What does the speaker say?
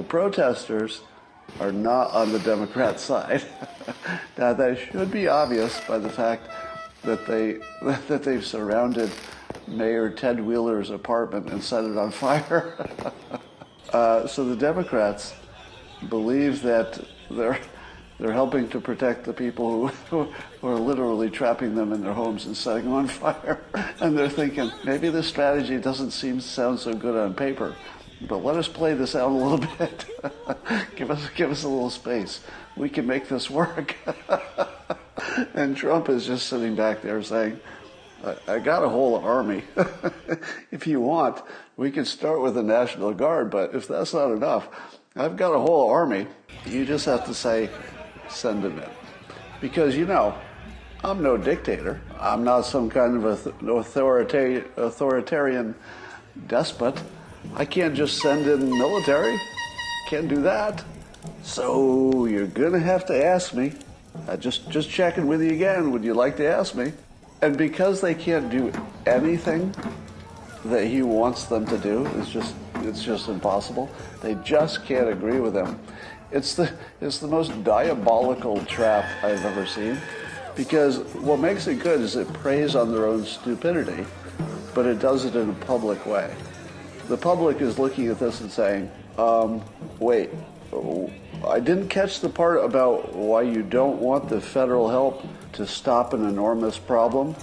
The protesters are not on the Democrat side. now that should be obvious by the fact that they that they've surrounded Mayor Ted Wheeler's apartment and set it on fire. uh, so the Democrats believe that they're they're helping to protect the people who, who are literally trapping them in their homes and setting them on fire. And they're thinking, maybe this strategy doesn't seem sound so good on paper, but let us play this out a little bit. give us give us a little space. We can make this work. and Trump is just sitting back there saying, I, I got a whole army. if you want, we can start with the National Guard, but if that's not enough, I've got a whole army. You just have to say, send them in. Because, you know, I'm no dictator. I'm not some kind of authorita- authoritarian despot. I can't just send in military. Can't do that. So you're gonna have to ask me. I just just checking with you again. Would you like to ask me? And because they can't do anything that he wants them to do, it's just it's just impossible. They just can't agree with him. It's the, it's the most diabolical trap I've ever seen because what makes it good is it preys on their own stupidity, but it does it in a public way. The public is looking at this and saying, um, wait, I didn't catch the part about why you don't want the federal help to stop an enormous problem.